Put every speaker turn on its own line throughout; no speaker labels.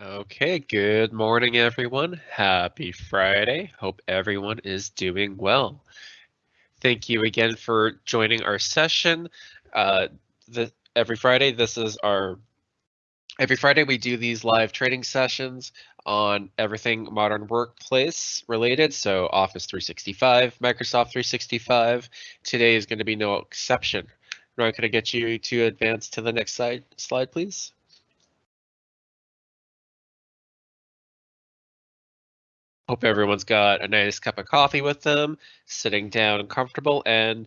Okay, good morning, everyone. Happy Friday. Hope everyone is doing well. Thank you again for joining our session. Uh, the, every Friday, this is our every Friday we do these live training sessions on everything modern workplace related. So Office 365, Microsoft 365. Today is going to be no exception. Ryan, could I get you to advance to the next slide, slide please? Hope everyone's got a nice cup of coffee with them, sitting down comfortable and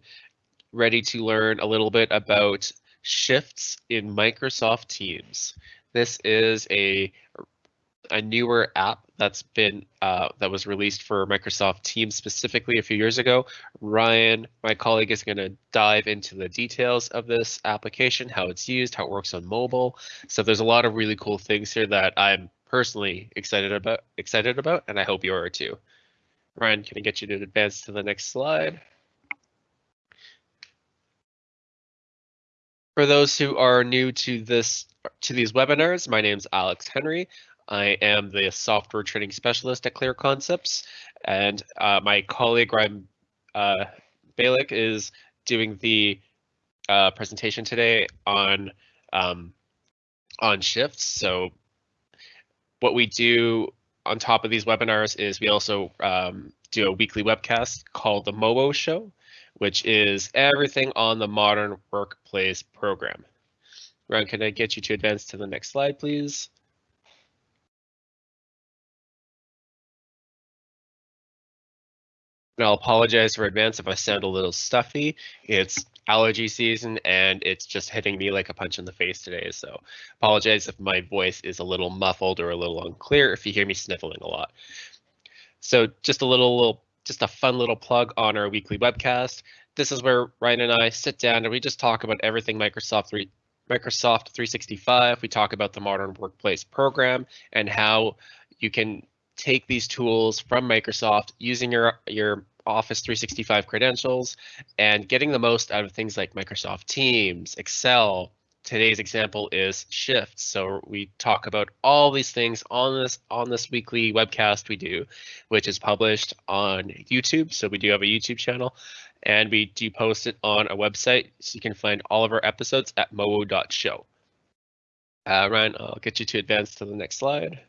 ready to learn a little bit about shifts in Microsoft Teams. This is a a newer app that's been uh, that was released for Microsoft Teams specifically a few years ago. Ryan, my colleague, is going to dive into the details of this application, how it's used, how it works on mobile. So there's a lot of really cool things here that I'm personally excited about excited about, and I hope you are too. Ryan, can I get you to advance to the next slide? For those who are new to this to these webinars, my name is Alex Henry. I am the software training specialist at Clear Concepts, and uh, my colleague Ryan uh, Balick is doing the uh, presentation today on um, on shifts. So what we do on top of these webinars is we also um, do a weekly webcast called the MOBO Show, which is everything on the Modern Workplace program. Ron, can I get you to advance to the next slide, please? And I'll apologize for advance if I sound a little stuffy. It's allergy season and it's just hitting me like a punch in the face today. So apologize if my voice is a little muffled or a little unclear if you hear me sniffling a lot. So just a little, little just a fun little plug on our weekly webcast. This is where Ryan and I sit down and we just talk about everything Microsoft 3 Microsoft 365. We talk about the modern workplace program and how you can take these tools from Microsoft using your your Office 365 credentials and getting the most out of things like Microsoft Teams, Excel. Today's example is Shift. So we talk about all these things on this on this weekly webcast we do, which is published on YouTube. So we do have a YouTube channel and we do post it on a website. So you can find all of our episodes at mobo.show. Uh, Ryan, I'll get you to advance to the next slide.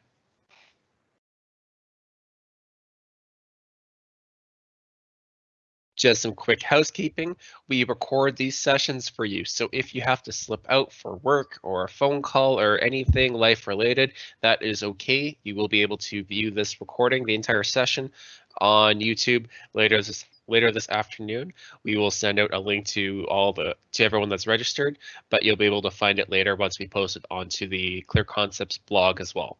Just some quick housekeeping. We record these sessions for you. So if you have to slip out for work or a phone call or anything life related, that is okay. You will be able to view this recording, the entire session on YouTube later this later this afternoon. We will send out a link to all the to everyone that's registered, but you'll be able to find it later once we post it onto the Clear Concepts blog as well.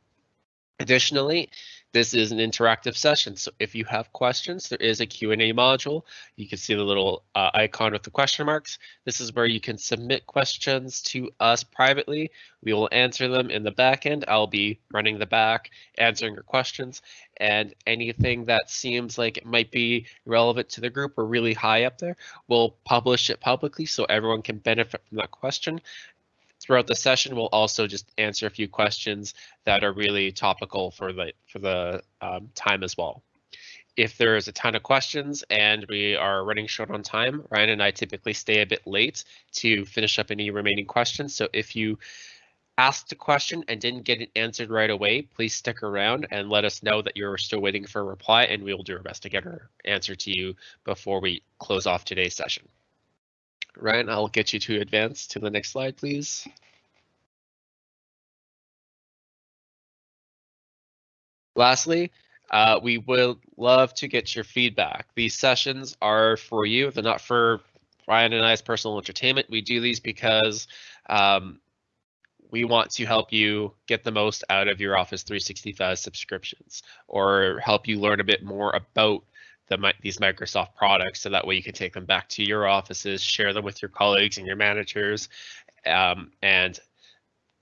Additionally, this is an interactive session, so if you have questions, there is a Q&A module. You can see the little uh, icon with the question marks. This is where you can submit questions to us privately. We will answer them in the back end. I'll be running the back, answering your questions, and anything that seems like it might be relevant to the group or really high up there, we'll publish it publicly so everyone can benefit from that question. Throughout the session, we'll also just answer a few questions that are really topical for the for the um, time as well. If there is a ton of questions and we are running short on time, Ryan and I typically stay a bit late to finish up any remaining questions. So if you asked a question and didn't get it answered right away, please stick around and let us know that you're still waiting for a reply and we will do our best to get our answer to you before we close off today's session. Ryan, I'll get you to advance to the next slide, please. Lastly, uh, we would love to get your feedback. These sessions are for you. They're not for Ryan and I's personal entertainment. We do these because um, we want to help you get the most out of your Office 365 subscriptions or help you learn a bit more about the, these Microsoft products so that way you can take them back to your offices, share them with your colleagues and your managers, um, and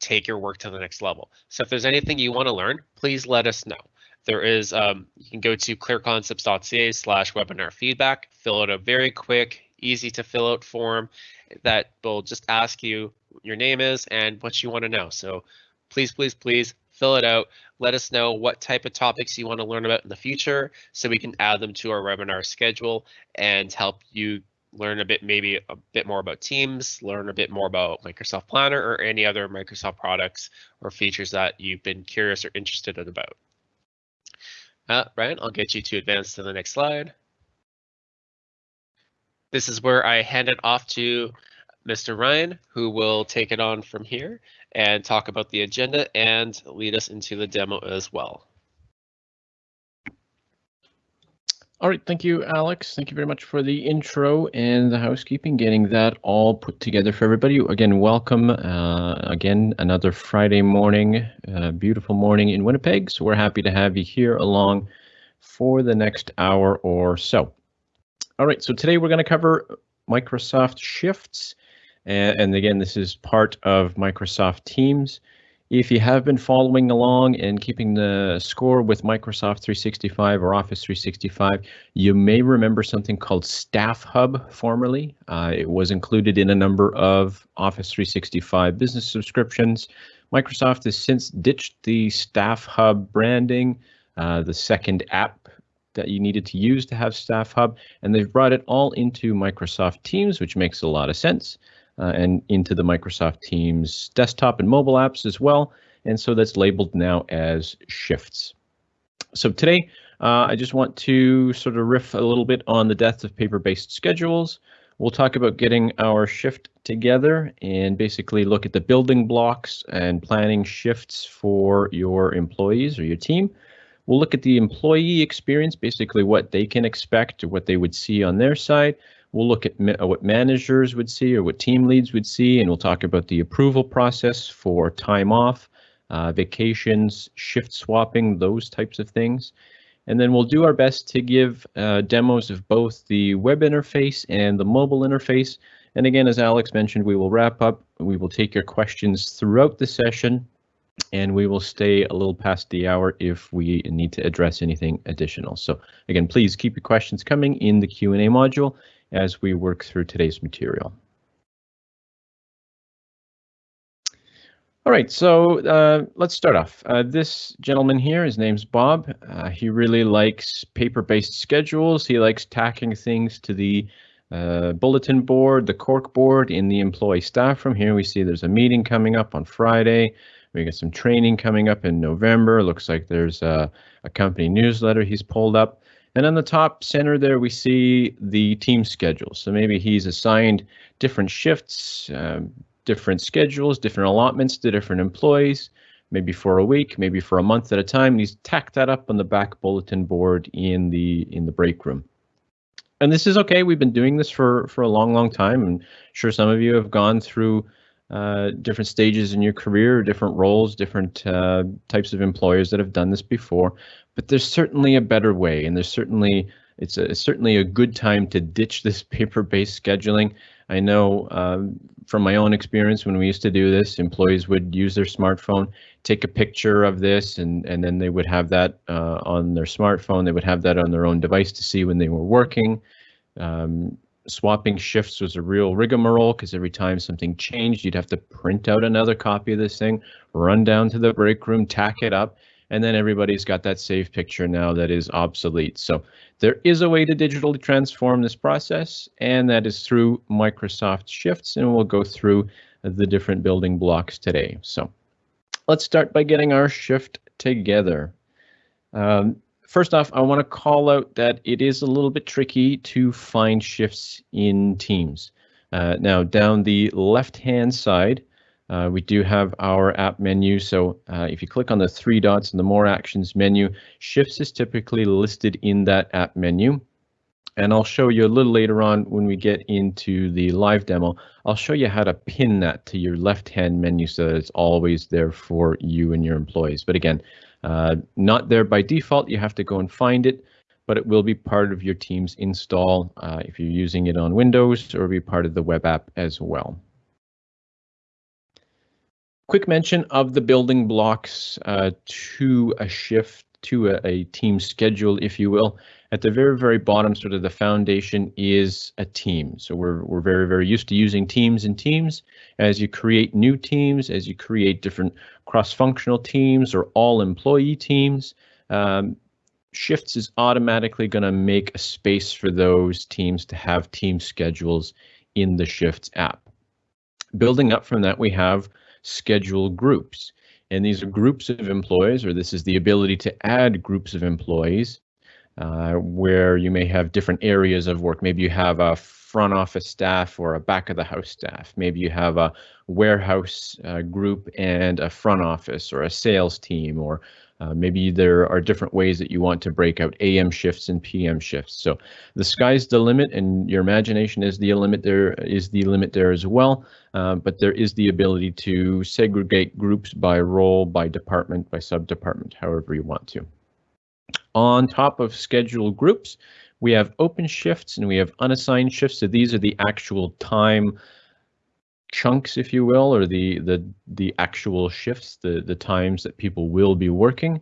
take your work to the next level. So if there's anything you want to learn, please let us know. There is, um, you can go to clearconcepts.ca slash webinar feedback, fill out a very quick, easy to fill out form that will just ask you your name is and what you want to know. So please, please, please fill it out. Let us know what type of topics you want to learn about in the future so we can add them to our webinar schedule and help you learn a bit, maybe a bit more about Teams, learn a bit more about Microsoft Planner or any other Microsoft products or features that you've been curious or interested in about. Uh, Ryan, I'll get you to advance to the next slide. This is where I hand it off to Mr. Ryan, who will take it on from here and talk about the agenda and lead us into the demo as well.
All right, thank you, Alex. Thank you very much for the intro and the housekeeping, getting that all put together for everybody. Again, welcome. Uh, again, another Friday morning, uh, beautiful morning in Winnipeg. So we're happy to have you here along for the next hour or so. All right, so today we're going to cover Microsoft Shifts. And, and again, this is part of Microsoft Teams. If you have been following along and keeping the score with Microsoft 365 or Office 365, you may remember something called Staff Hub formerly. Uh, it was included in a number of Office 365 business subscriptions. Microsoft has since ditched the Staff Hub branding, uh, the second app that you needed to use to have Staff Hub, and they've brought it all into Microsoft Teams, which makes a lot of sense uh, and into the Microsoft Teams desktop and mobile apps as well. And so that's labeled now as shifts. So today, uh, I just want to sort of riff a little bit on the death of paper-based schedules. We'll talk about getting our shift together and basically look at the building blocks and planning shifts for your employees or your team. We'll look at the employee experience, basically what they can expect what they would see on their side. We'll look at ma what managers would see or what team leads would see, and we'll talk about the approval process for time off, uh, vacations, shift swapping, those types of things. And then we'll do our best to give uh, demos of both the web interface and the mobile interface. And again, as Alex mentioned, we will wrap up. We will take your questions throughout the session, and we will stay a little past the hour if we need to address anything additional. So again, please keep your questions coming in the Q&A module, as we work through today's material. All right, so uh, let's start off. Uh, this gentleman here, his name's Bob. Uh, he really likes paper-based schedules. He likes tacking things to the uh, bulletin board, the cork board in the employee staff room. Here we see there's a meeting coming up on Friday. We got some training coming up in November. Looks like there's a, a company newsletter he's pulled up. And on the top center there, we see the team schedule. So maybe he's assigned different shifts, um, different schedules, different allotments to different employees, maybe for a week, maybe for a month at a time. And he's tacked that up on the back bulletin board in the in the break room. And this is okay. We've been doing this for for a long, long time. I'm sure some of you have gone through uh, different stages in your career, different roles, different uh, types of employers that have done this before. But there's certainly a better way, and there's certainly it's, a, it's certainly a good time to ditch this paper-based scheduling. I know um, from my own experience when we used to do this, employees would use their smartphone, take a picture of this, and and then they would have that uh, on their smartphone. They would have that on their own device to see when they were working. Um, swapping shifts was a real rigmarole because every time something changed, you'd have to print out another copy of this thing, run down to the break room, tack it up, and then everybody's got that saved picture now that is obsolete. So there is a way to digitally transform this process, and that is through Microsoft Shifts, and we'll go through the different building blocks today. So let's start by getting our shift together. Um, first off, I want to call out that it is a little bit tricky to find shifts in Teams. Uh, now, down the left-hand side, uh, we do have our app menu. So uh, if you click on the three dots in the More Actions menu, Shifts is typically listed in that app menu. And I'll show you a little later on when we get into the live demo, I'll show you how to pin that to your left-hand menu so that it's always there for you and your employees. But again, uh, not there by default, you have to go and find it, but it will be part of your Teams install uh, if you're using it on Windows or be part of the web app as well. Quick mention of the building blocks uh, to a shift to a, a, team schedule, if you will. At the very, very bottom, sort of the foundation is a team. So we're, we're very, very used to using teams and teams. As you create new teams, as you create different cross-functional teams or all employee teams, um, Shifts is automatically going to make a space for those teams to have team schedules in the Shifts app. Building up from that, we have schedule groups. And these are groups of employees, or this is the ability to add groups of employees uh, where you may have different areas of work. Maybe you have a front office staff or a back of the house staff. Maybe you have a warehouse uh, group and a front office or a sales team or uh, maybe there are different ways that you want to break out AM shifts and PM shifts. So the sky's the limit, and your imagination is the limit. There is the limit there as well. Uh, but there is the ability to segregate groups by role, by department, by sub-department, however you want to. On top of scheduled groups, we have open shifts and we have unassigned shifts. So these are the actual time chunks, if you will, or the the the actual shifts, the the times that people will be working.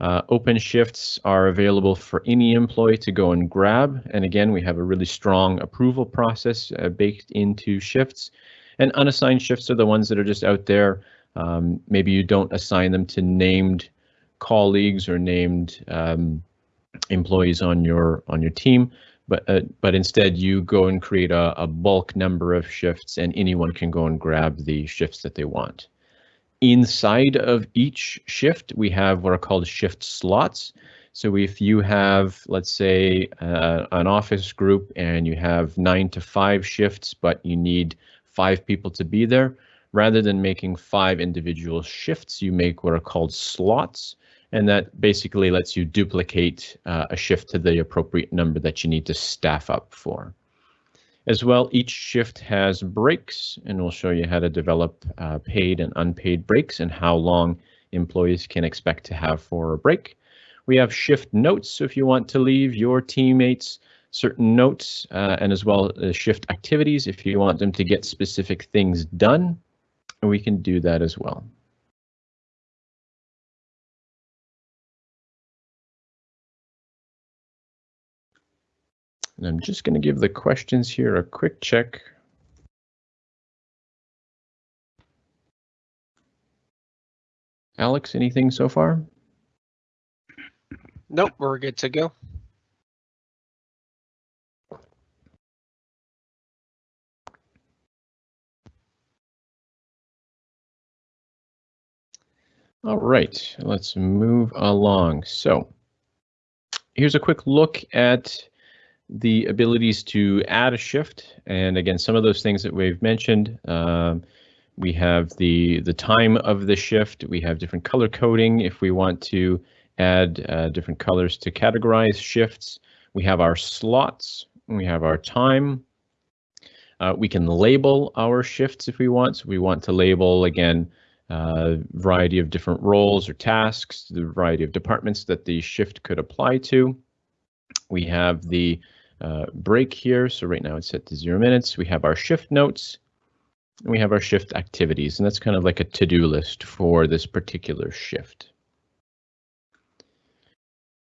Uh, open shifts are available for any employee to go and grab. And again, we have a really strong approval process uh, baked into shifts. And unassigned shifts are the ones that are just out there. Um, maybe you don't assign them to named colleagues or named um, employees on your on your team but uh, but instead you go and create a, a bulk number of shifts and anyone can go and grab the shifts that they want. Inside of each shift, we have what are called shift slots. So if you have, let's say, uh, an office group and you have nine to five shifts, but you need five people to be there, rather than making five individual shifts, you make what are called slots and that basically lets you duplicate uh, a shift to the appropriate number that you need to staff up for. As well, each shift has breaks, and we'll show you how to develop uh, paid and unpaid breaks and how long employees can expect to have for a break. We have shift notes, so if you want to leave your teammates certain notes, uh, and as well as shift activities if you want them to get specific things done, we can do that as well. And I'm just going to give the questions here a quick check. Alex, anything so far?
Nope, we're good to go.
All right, let's move along. So here's a quick look at the abilities to add a shift. And again, some of those things that we've mentioned, um, we have the, the time of the shift. We have different color coding if we want to add uh, different colors to categorize shifts. We have our slots. We have our time. Uh, we can label our shifts if we want. So we want to label, again, a uh, variety of different roles or tasks, the variety of departments that the shift could apply to. We have the uh, break here. So right now it's set to zero minutes. We have our shift notes. And we have our shift activities, and that's kind of like a to-do list for this particular shift.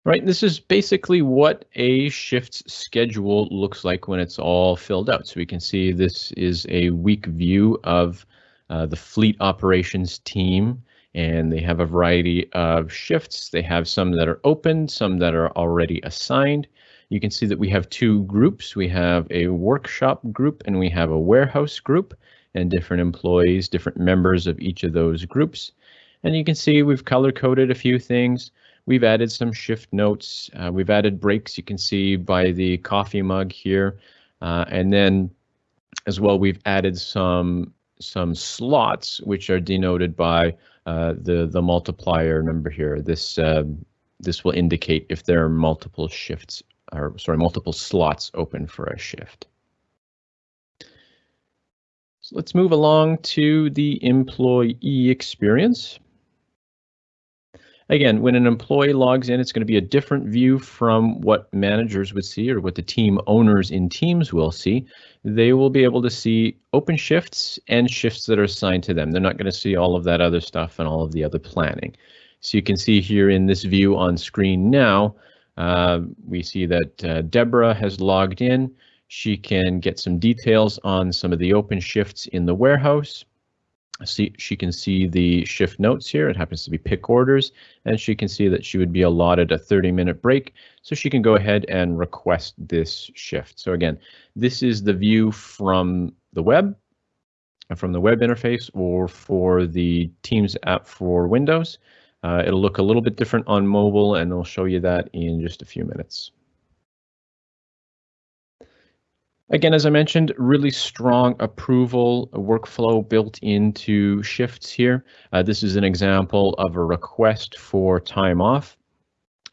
Right, this is basically what a shift schedule looks like when it's all filled out. So we can see this is a week view of uh, the fleet operations team, and they have a variety of shifts. They have some that are open, some that are already assigned, you can see that we have two groups. We have a workshop group and we have a warehouse group and different employees, different members of each of those groups. And you can see we've color coded a few things. We've added some shift notes. Uh, we've added breaks. You can see by the coffee mug here. Uh, and then as well, we've added some some slots, which are denoted by uh, the the multiplier number here. This uh, this will indicate if there are multiple shifts or sorry, multiple slots open for a shift. So let's move along to the employee experience. Again, when an employee logs in, it's going to be a different view from what managers would see or what the team owners in teams will see. They will be able to see open shifts and shifts that are assigned to them. They're not going to see all of that other stuff and all of the other planning. So you can see here in this view on screen now, Uh, we see that uh, Deborah has logged in. She can get some details on some of the open shifts in the warehouse. See, she can see the shift notes here. It happens to be pick orders, and she can see that she would be allotted a 30 minute break. So she can go ahead and request this shift. So again, this is the view from the web, from the web interface or for the Teams app for Windows. Uh, it'll look a little bit different on mobile and I'll show you that in just a few minutes. Again, as I mentioned, really strong approval workflow built into shifts here. Uh, this is an example of a request for time off.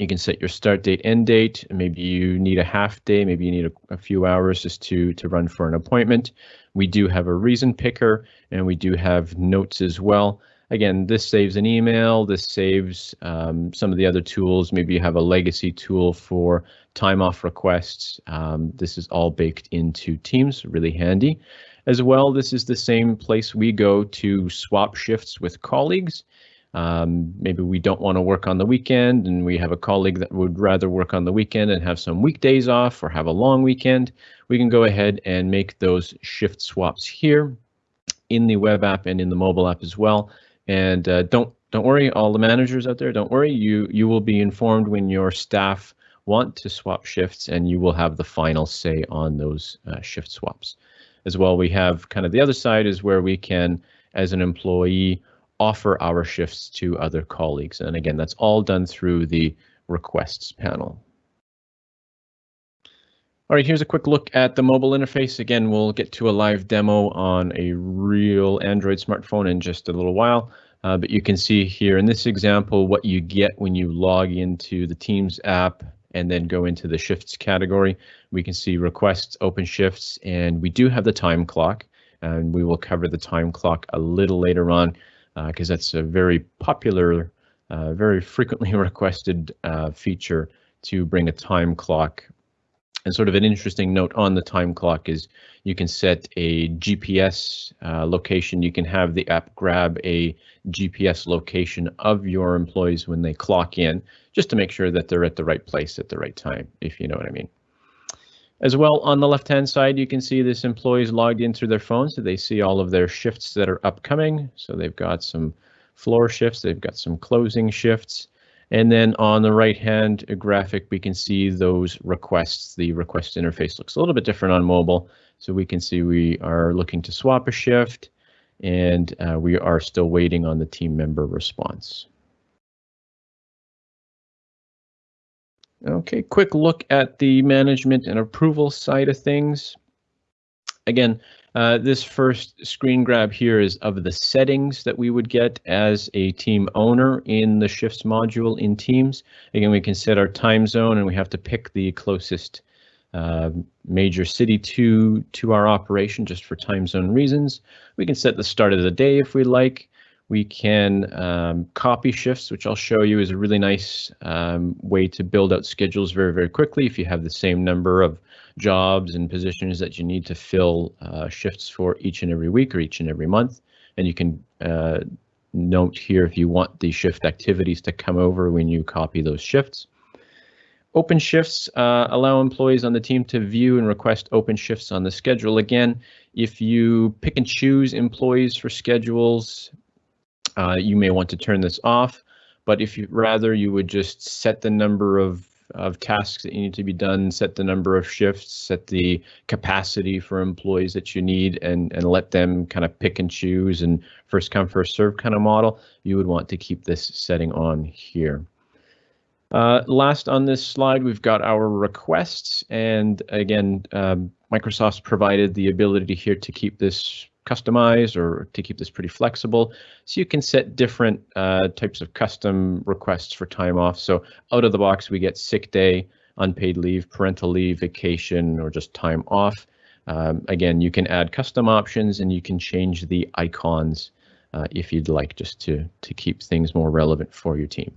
You can set your start date, end date. Maybe you need a half day, maybe you need a, a few hours just to, to run for an appointment. We do have a reason picker and we do have notes as well. Again, this saves an email, this saves um, some of the other tools. Maybe you have a legacy tool for time off requests. Um, this is all baked into Teams, really handy. As well, this is the same place we go to swap shifts with colleagues. Um, maybe we don't want to work on the weekend and we have a colleague that would rather work on the weekend and have some weekdays off or have a long weekend. We can go ahead and make those shift swaps here in the web app and in the mobile app as well. And uh, don't don't worry, all the managers out there, don't worry. You you will be informed when your staff want to swap shifts, and you will have the final say on those uh, shift swaps. As well, we have kind of the other side is where we can, as an employee, offer our shifts to other colleagues. And again, that's all done through the requests panel. All right, here's a quick look at the mobile interface. Again, we'll get to a live demo on a real Android smartphone in just a little while. Uh, but you can see here in this example what you get when you log into the Teams app and then go into the shifts category. We can see requests, open shifts, and we do have the time clock. And we will cover the time clock a little later on because uh, that's a very popular, uh, very frequently requested uh, feature to bring a time clock and sort of an interesting note on the time clock is you can set a GPS uh, location. You can have the app grab a GPS location of your employees when they clock in, just to make sure that they're at the right place at the right time, if you know what I mean. As well, on the left-hand side, you can see this employees logged in through their phone, so they see all of their shifts that are upcoming. So they've got some floor shifts, they've got some closing shifts, and then on the right hand graphic, we can see those requests. The request interface looks a little bit different on mobile. So we can see we are looking to swap a shift and uh, we are still waiting on the team member response. Okay, quick look at the management and approval side of things. Again, uh, this first screen grab here is of the settings that we would get as a team owner in the shifts module in Teams. Again, we can set our time zone and we have to pick the closest uh, major city to, to our operation just for time zone reasons. We can set the start of the day if we like. We can um, copy shifts, which I'll show you is a really nice um, way to build out schedules very, very quickly if you have the same number of jobs and positions that you need to fill uh, shifts for each and every week or each and every month. And you can uh, note here if you want the shift activities to come over when you copy those shifts. Open shifts uh, allow employees on the team to view and request open shifts on the schedule. Again, if you pick and choose employees for schedules, uh, you may want to turn this off. But if you rather, you would just set the number of of tasks that you need to be done, set the number of shifts, set the capacity for employees that you need, and, and let them kind of pick and choose and first come, first serve kind of model, you would want to keep this setting on here. Uh, last on this slide, we've got our requests, and again, um, Microsoft's provided the ability here to keep this customize or to keep this pretty flexible. So you can set different uh, types of custom requests for time off. So out of the box, we get sick day, unpaid leave, parental leave, vacation, or just time off. Um, again, you can add custom options and you can change the icons uh, if you'd like just to, to keep things more relevant for your team.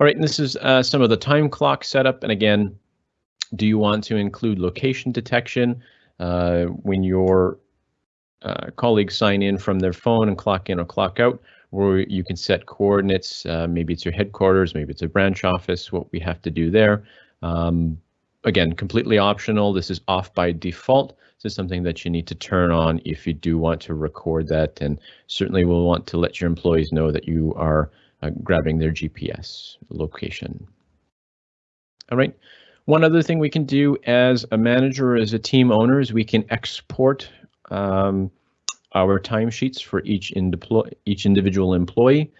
All right, and this is uh, some of the time clock setup. And again, do you want to include location detection? Uh, when your uh, colleagues sign in from their phone and clock in or clock out, where you can set coordinates. Uh, maybe it's your headquarters, maybe it's a branch office, what we have to do there. Um, again, completely optional. This is off by default. This is something that you need to turn on if you do want to record that and certainly we'll want to let your employees know that you are uh, grabbing their GPS location. All right. One other thing we can do as a manager as a team owner is we can export um, our timesheets for each, in each individual employee.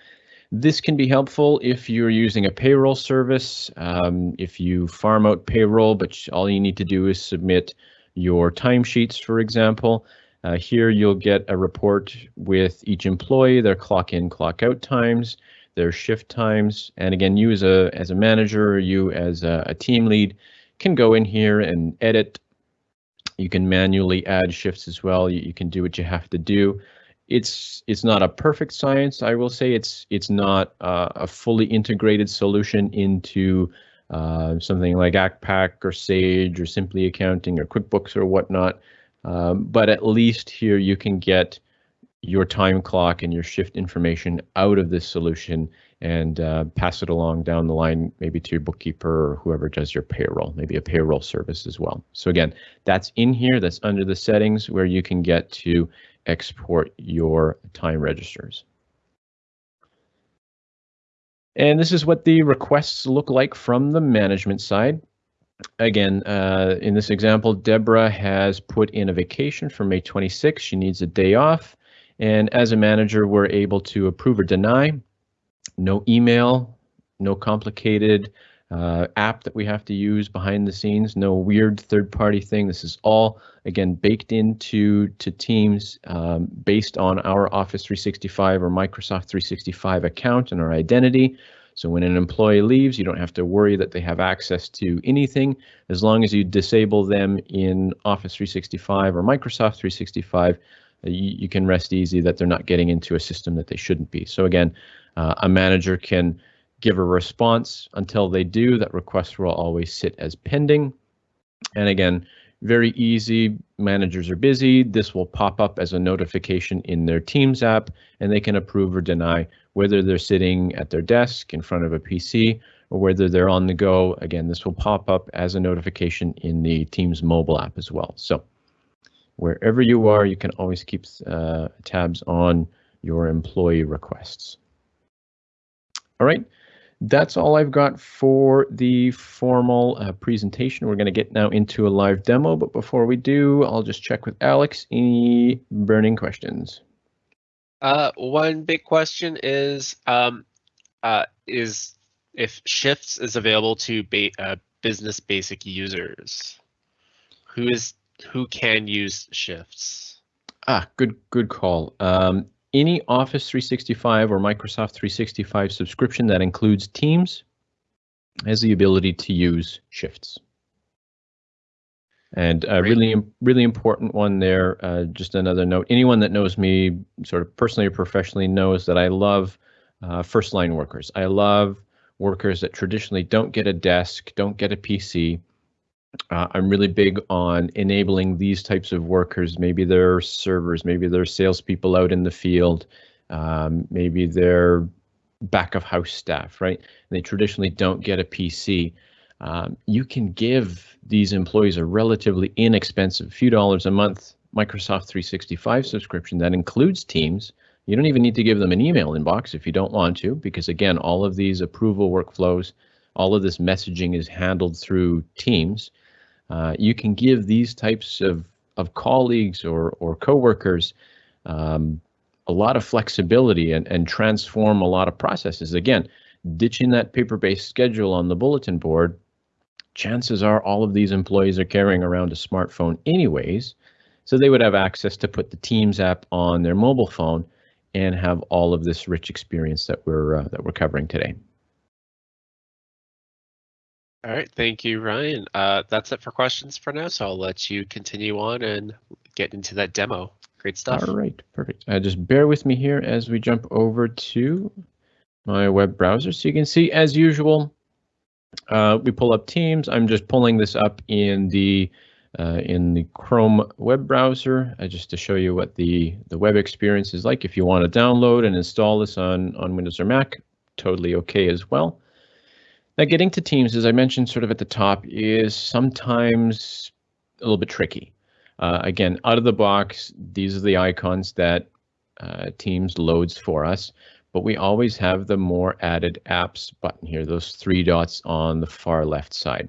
This can be helpful if you're using a payroll service, um, if you farm out payroll, but all you need to do is submit your timesheets, for example. Uh, here you'll get a report with each employee, their clock in, clock out times, their shift times, and again, you as a as a manager, you as a, a team lead, can go in here and edit. You can manually add shifts as well. You, you can do what you have to do it's it's not a perfect science. I will say it's it's not uh, a fully integrated solution into uh, something like ACCPAC or Sage or Simply Accounting or QuickBooks or whatnot. Um, but at least here you can get your time clock and your shift information out of this solution and uh, pass it along down the line, maybe to your bookkeeper or whoever does your payroll, maybe a payroll service as well. So again, that's in here, that's under the settings where you can get to export your time registers. And this is what the requests look like from the management side. Again, uh, in this example, Deborah has put in a vacation for May 26. She needs a day off. And as a manager, we're able to approve or deny. No email, no complicated uh, app that we have to use behind the scenes. No weird third-party thing. This is all again baked into to Teams um, based on our Office 365 or Microsoft 365 account and our identity. So when an employee leaves, you don't have to worry that they have access to anything. As long as you disable them in Office 365 or Microsoft 365, uh, you, you can rest easy that they're not getting into a system that they shouldn't be. So again, uh, a manager can give a response. Until they do, that request will always sit as pending. And again, very easy. Managers are busy. This will pop up as a notification in their Teams app, and they can approve or deny whether they're sitting at their desk in front of a PC or whether they're on the go. Again, this will pop up as a notification in the Teams mobile app as well. So wherever you are, you can always keep uh, tabs on your employee requests. All right that's all I've got for the formal uh, presentation. We're going to get now into a live demo, but before we do, I'll just check with Alex. Any burning questions?
Uh, one big question is um, uh, is if Shifts is available to ba uh, business basic users. Who is who can use Shifts?
Ah, good good call. Um, any Office 365 or Microsoft 365 subscription that includes Teams has the ability to use shifts. And a really, really important one there. Uh, just another note: anyone that knows me, sort of personally or professionally, knows that I love uh, first line workers. I love workers that traditionally don't get a desk, don't get a PC, uh, I'm really big on enabling these types of workers. Maybe they're servers, maybe they're salespeople out in the field, um, maybe they're back of house staff, right? And they traditionally don't get a PC. Um, you can give these employees a relatively inexpensive, few dollars a month Microsoft 365 subscription that includes Teams. You don't even need to give them an email inbox if you don't want to, because again, all of these approval workflows, all of this messaging is handled through Teams. Uh, you can give these types of, of colleagues or, or coworkers um, a lot of flexibility and, and transform a lot of processes. Again, ditching that paper-based schedule on the bulletin board, chances are all of these employees are carrying around a smartphone anyways, so they would have access to put the Teams app on their mobile phone and have all of this rich experience that we're uh, that we're covering today.
All right, thank you, Ryan. Uh, that's it for questions for now, so I'll let you continue on and get into that demo. Great stuff.
All right, perfect. Uh, just bear with me here as we jump over to my web browser. So you can see, as usual, uh, we pull up Teams. I'm just pulling this up in the uh, in the Chrome web browser, uh, just to show you what the, the web experience is like. If you want to download and install this on, on Windows or Mac, totally okay as well. Now getting to Teams, as I mentioned sort of at the top, is sometimes a little bit tricky. Uh, again, out of the box, these are the icons that uh, Teams loads for us, but we always have the more added apps button here, those three dots on the far left side.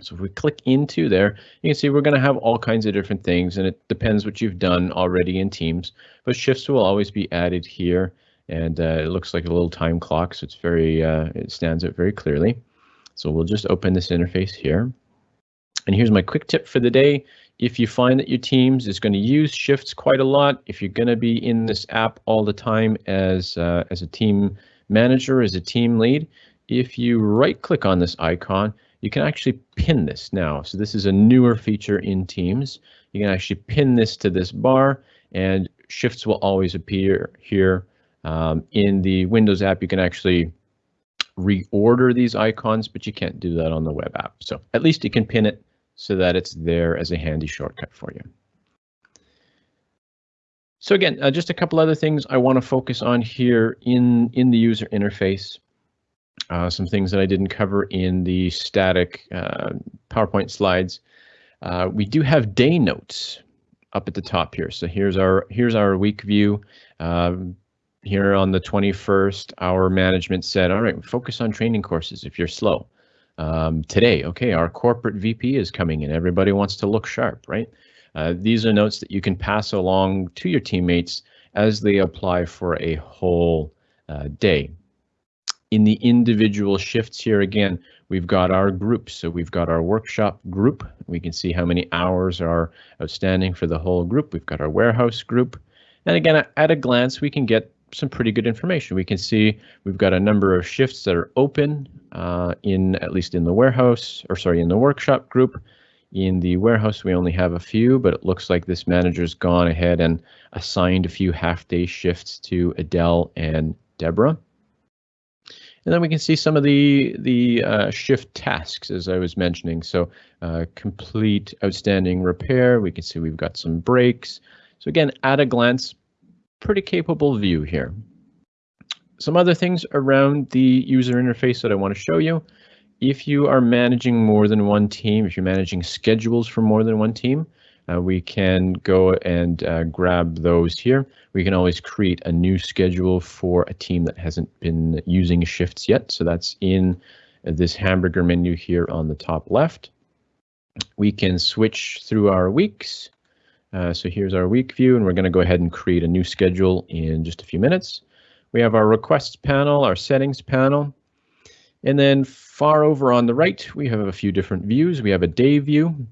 So if we click into there, you can see we're going to have all kinds of different things, and it depends what you've done already in Teams, but shifts will always be added here, and uh, it looks like a little time clock, so it's very, uh, it stands out very clearly. So we'll just open this interface here. And here's my quick tip for the day. If you find that your Teams is going to use shifts quite a lot, if you're going to be in this app all the time as, uh, as a team manager, as a team lead, if you right click on this icon, you can actually pin this now. So this is a newer feature in Teams. You can actually pin this to this bar and shifts will always appear here. Um, in the Windows app, you can actually reorder these icons, but you can't do that on the web app. So at least you can pin it so that it's there as a handy shortcut for you. So again, uh, just a couple other things I want to focus on here in, in the user interface. Uh, some things that I didn't cover in the static uh, PowerPoint slides. Uh, we do have day notes up at the top here. So here's our here's our week view. Um, here on the 21st, our management said, all right, focus on training courses if you're slow. Um, today, okay, our corporate VP is coming in. Everybody wants to look sharp, right? Uh, these are notes that you can pass along to your teammates as they apply for a whole uh, day. In the individual shifts here again, we've got our groups. So we've got our workshop group. We can see how many hours are outstanding for the whole group. We've got our warehouse group. And again, at a glance, we can get some pretty good information. We can see we've got a number of shifts that are open uh, in at least in the warehouse or sorry in the workshop group. In the warehouse, we only have a few, but it looks like this manager's gone ahead and assigned a few half-day shifts to Adele and Deborah. And then we can see some of the the uh, shift tasks, as I was mentioning. So uh, complete outstanding repair. We can see we've got some breaks. So again, at a glance, pretty capable view here. Some other things around the user interface that I want to show you. If you are managing more than one team, if you're managing schedules for more than one team, uh, we can go and uh, grab those here. We can always create a new schedule for a team that hasn't been using shifts yet. So that's in this hamburger menu here on the top left. We can switch through our weeks. Uh, so here's our week view, and we're going to go ahead and create a new schedule in just a few minutes. We have our requests panel, our settings panel, and then far over on the right, we have a few different views. We have a day view.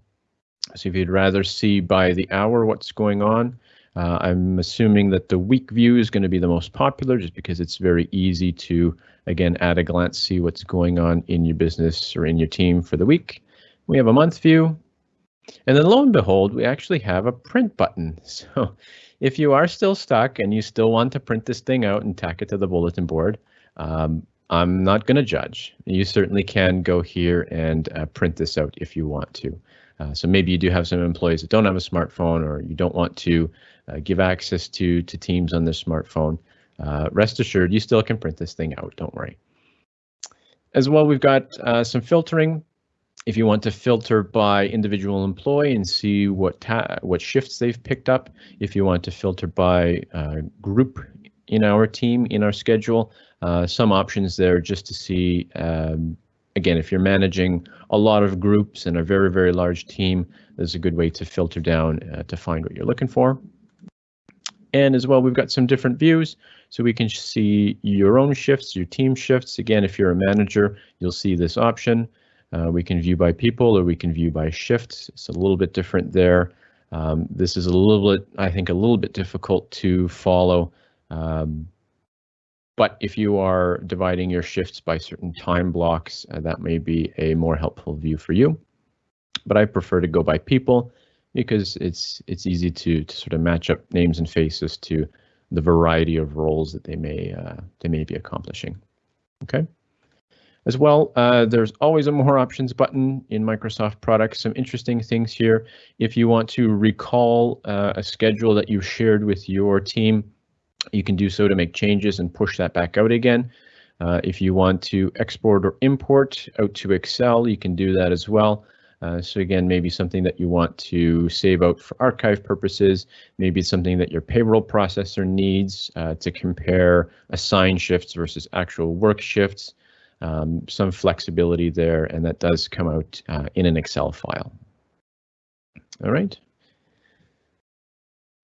So if you'd rather see by the hour what's going on, uh, I'm assuming that the week view is going to be the most popular just because it's very easy to, again, at a glance, see what's going on in your business or in your team for the week. We have a month view, and then lo and behold, we actually have a print button. So if you are still stuck and you still want to print this thing out and tack it to the bulletin board, um, I'm not going to judge. You certainly can go here and uh, print this out if you want to. Uh, so maybe you do have some employees that don't have a smartphone or you don't want to uh, give access to, to Teams on their smartphone. Uh, rest assured, you still can print this thing out, don't worry. As well, we've got uh, some filtering if you want to filter by individual employee and see what what shifts they've picked up, if you want to filter by uh, group in our team, in our schedule, uh, some options there just to see, um, again, if you're managing a lot of groups and a very, very large team, there's a good way to filter down uh, to find what you're looking for. And as well, we've got some different views. So we can see your own shifts, your team shifts. Again, if you're a manager, you'll see this option. Uh, we can view by people or we can view by shifts. It's a little bit different there. Um, this is a little bit, I think, a little bit difficult to follow. Um, but if you are dividing your shifts by certain time blocks, uh, that may be a more helpful view for you. But I prefer to go by people because it's it's easy to to sort of match up names and faces to the variety of roles that they may uh, they may be accomplishing. Okay. As well, uh, there's always a more options button in Microsoft products. Some interesting things here. If you want to recall uh, a schedule that you shared with your team, you can do so to make changes and push that back out again. Uh, if you want to export or import out to Excel, you can do that as well. Uh, so again, maybe something that you want to save out for archive purposes, maybe something that your payroll processor needs uh, to compare assigned shifts versus actual work shifts um, some flexibility there, and that does come out uh, in an Excel file. All right.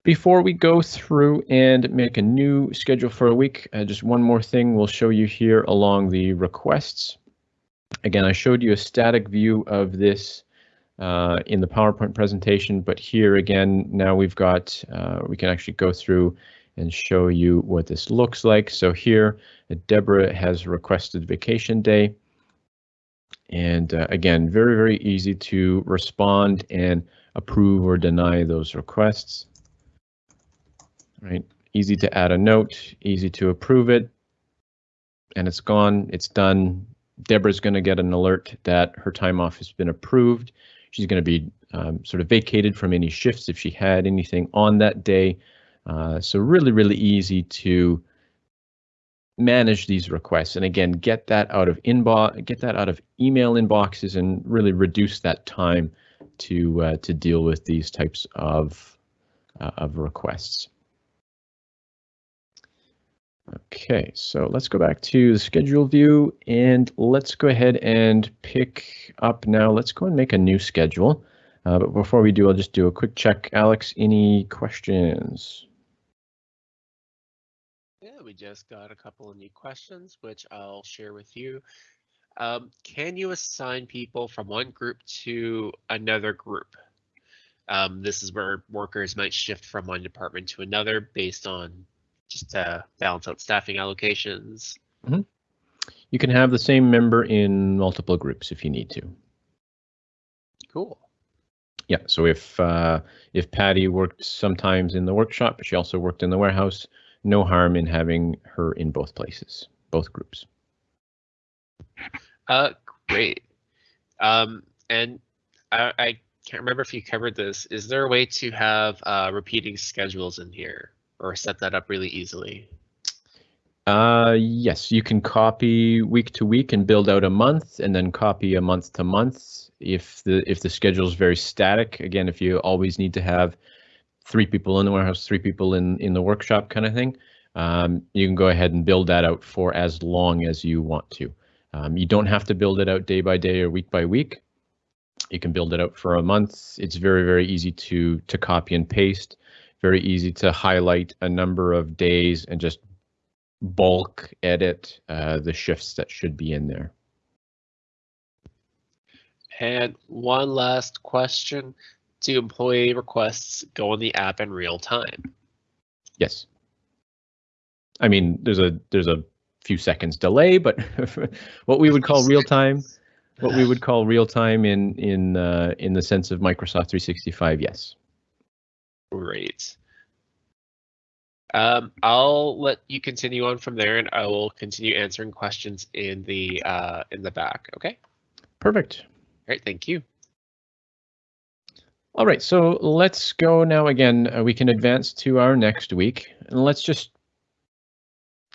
Before we go through and make a new schedule for a week, uh, just one more thing we'll show you here along the requests. Again, I showed you a static view of this uh, in the PowerPoint presentation, but here again, now we've got, uh, we can actually go through and show you what this looks like. So here, Deborah has requested vacation day. And uh, again, very, very easy to respond and approve or deny those requests. Right, easy to add a note, easy to approve it. And it's gone, it's done. Deborah's going to get an alert that her time off has been approved. She's going to be um, sort of vacated from any shifts if she had anything on that day. Uh, so really, really easy to manage these requests. And again, get that out of inbox, get that out of email inboxes and really reduce that time to uh, to deal with these types of uh, of requests. Okay, so let's go back to the schedule view and let's go ahead and pick up now. Let's go and make a new schedule. Uh, but before we do, I'll just do a quick check. Alex, any questions?
Just got a couple of new questions, which I'll share with you. Um, can you assign people from one group to another group? Um, this is where workers might shift from one department to another based on just to balance out staffing allocations.
Mm -hmm. You can have the same member in multiple groups if you need to.
Cool.
Yeah, so if uh, if Patty worked sometimes in the workshop, but she also worked in the warehouse, no harm in having her in both places, both groups.
Uh, great. Um, and I, I can't remember if you covered this. Is there a way to have uh, repeating schedules in here or set that up really easily?
Uh, yes, you can copy week to week and build out a month and then copy a month to month. If the if the schedule is very static, again, if you always need to have three people in the warehouse, three people in, in the workshop kind of thing, um, you can go ahead and build that out for as long as you want to. Um, you don't have to build it out day by day or week by week. You can build it out for a month. It's very, very easy to, to copy and paste, very easy to highlight a number of days and just bulk edit uh, the shifts that should be in there.
And one last question do employee requests go in the app in real time?
Yes. I mean, there's a there's a few seconds delay, but what we would call real time, what we would call real time in in uh, in the sense of Microsoft 365, yes.
Great. Um, I'll let you continue on from there, and I will continue answering questions in the uh, in the back. Okay.
Perfect.
All right. Thank you.
All right, so let's go now again. Uh, we can advance to our next week. And let's just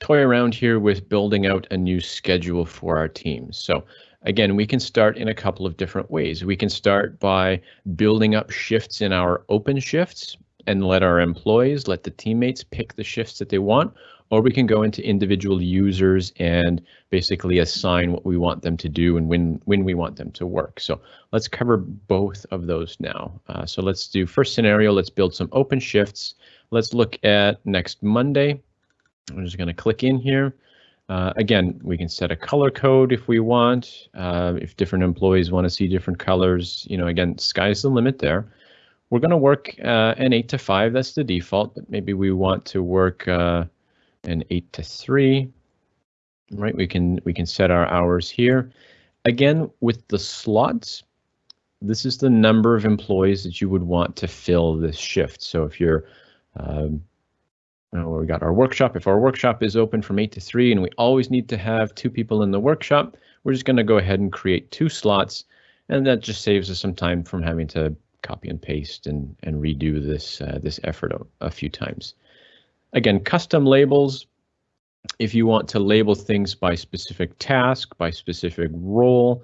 toy around here with building out a new schedule for our teams. So again, we can start in a couple of different ways. We can start by building up shifts in our open shifts and let our employees, let the teammates pick the shifts that they want, or we can go into individual users and basically assign what we want them to do and when when we want them to work. So let's cover both of those now. Uh, so let's do first scenario. Let's build some open shifts. Let's look at next Monday. I'm just going to click in here. Uh, again, we can set a color code if we want. Uh, if different employees want to see different colors, you know, again, sky's the limit there. We're going to work uh, an 8 to 5. That's the default, but maybe we want to work uh, and 8 to 3. Right, we can we can set our hours here. Again, with the slots, this is the number of employees that you would want to fill this shift. So if you're, um, we got our workshop. If our workshop is open from 8 to 3 and we always need to have two people in the workshop, we're just going to go ahead and create two slots, and that just saves us some time from having to copy and paste and, and redo this, uh, this effort a, a few times. Again, custom labels, if you want to label things by specific task, by specific role,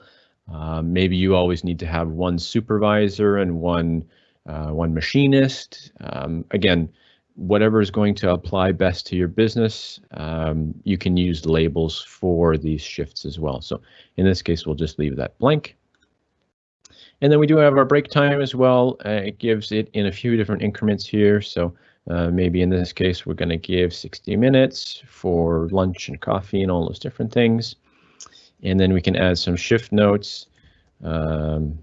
uh, maybe you always need to have one supervisor and one uh, one machinist. Um, again, whatever is going to apply best to your business, um, you can use labels for these shifts as well. So in this case, we'll just leave that blank. And then we do have our break time as well. Uh, it gives it in a few different increments here. So uh, maybe in this case, we're going to give 60 minutes for lunch and coffee and all those different things. And then we can add some shift notes. Um,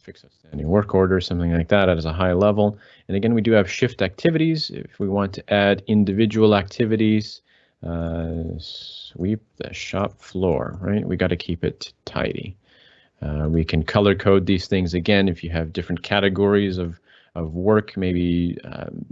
fix outstanding work order, something like that as a high level. And again, we do have shift activities. If we want to add individual activities, uh, sweep the shop floor, right? We got to keep it tidy. Uh, we can color code these things again if you have different categories of, of work, maybe um,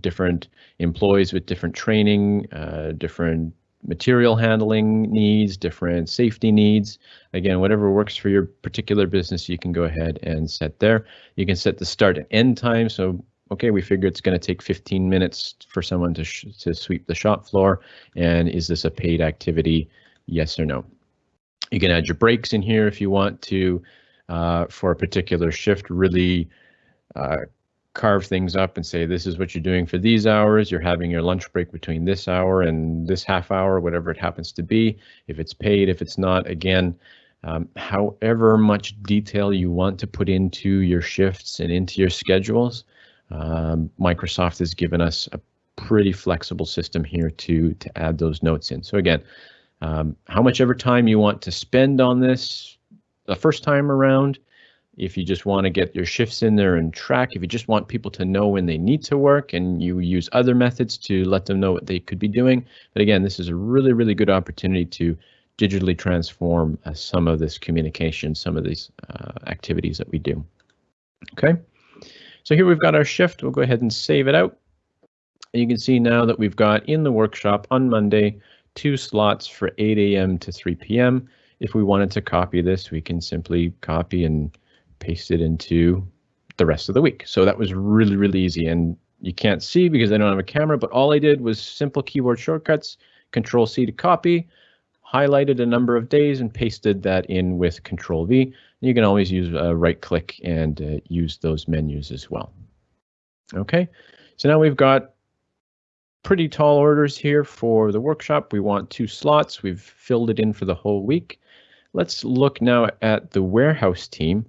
different employees with different training, uh, different material handling needs, different safety needs. Again, whatever works for your particular business, you can go ahead and set there. You can set the start and end time. So, okay, we figure it's going to take 15 minutes for someone to, to sweep the shop floor. And is this a paid activity? Yes or no? You can add your breaks in here if you want to uh, for a particular shift, really uh, carve things up and say this is what you're doing for these hours. You're having your lunch break between this hour and this half hour, whatever it happens to be. If it's paid, if it's not, again, um, however much detail you want to put into your shifts and into your schedules, um, Microsoft has given us a pretty flexible system here to to add those notes in. So again, um, how much ever time you want to spend on this the first time around, if you just want to get your shifts in there and track, if you just want people to know when they need to work and you use other methods to let them know what they could be doing. But again, this is a really, really good opportunity to digitally transform uh, some of this communication, some of these uh, activities that we do. Okay, so here we've got our shift. We'll go ahead and save it out. And you can see now that we've got in the workshop on Monday, two slots for 8 a.m. to 3 p.m. If we wanted to copy this, we can simply copy and paste it into the rest of the week. So that was really, really easy. And you can't see because I don't have a camera, but all I did was simple keyboard shortcuts, Control C to copy, highlighted a number of days and pasted that in with Control V. You can always use uh, right click and uh, use those menus as well. Okay, so now we've got pretty tall orders here for the workshop. We want two slots. We've filled it in for the whole week. Let's look now at the warehouse team.